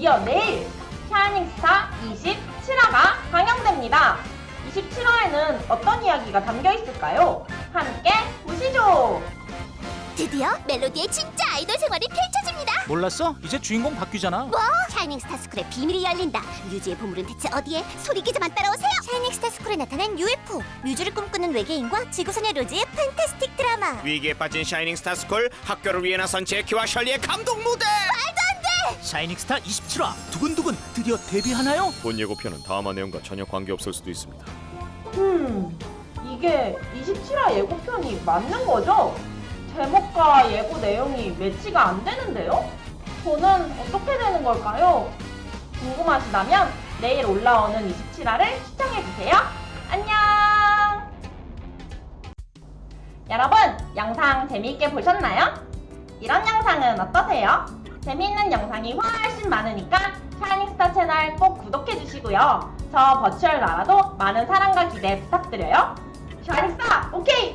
드디어 내일 샤이닝스타 27화가 방영됩니다. 27화에는 어떤 이야기가 담겨 있을까요? 함께 보시죠. 드디어 멜로디의 진짜 아이돌 생활이 펼쳐집니다. 몰랐어? 이제 주인공 바뀌잖아. 뭐? 샤이닝 스타 스쿨의 비밀이 열린다. 뮤즈의 보물은 대체 어디에? 소리 기자만 따라오세요. 샤이닝 스타 스쿨에 나타난 UFO, 뮤즈를 꿈꾸는 외계인과 지구소녀 로즈의 fantastic 드라마. 위기에 빠진 샤이닝 스타 스쿨 학교를 위해 나선 제키와 셜리의 감동 무대 샤이닝 스타 27화 두근두근 드디어 데뷔하나요? 본 예고편은 다음화 내용과 전혀 관계없을 수도 있습니다 음, 이게 27화 예고편이 맞는 거죠? 제목과 예고 내용이 매치가 안 되는데요? 저는 어떻게 되는 걸까요? 궁금하시다면 내일 올라오는 27화를 시청해주세요. 안녕! 여러분, 영상 재미있게 보셨나요? 이런 영상은 어떠세요? 재미있는 영상이 훨씬 많으니까 샤이닝스타 채널 꼭 구독해주시고요. 저 버추얼 나라도 많은 사랑과 기대 부탁드려요. 샤이닝스타, 오케이!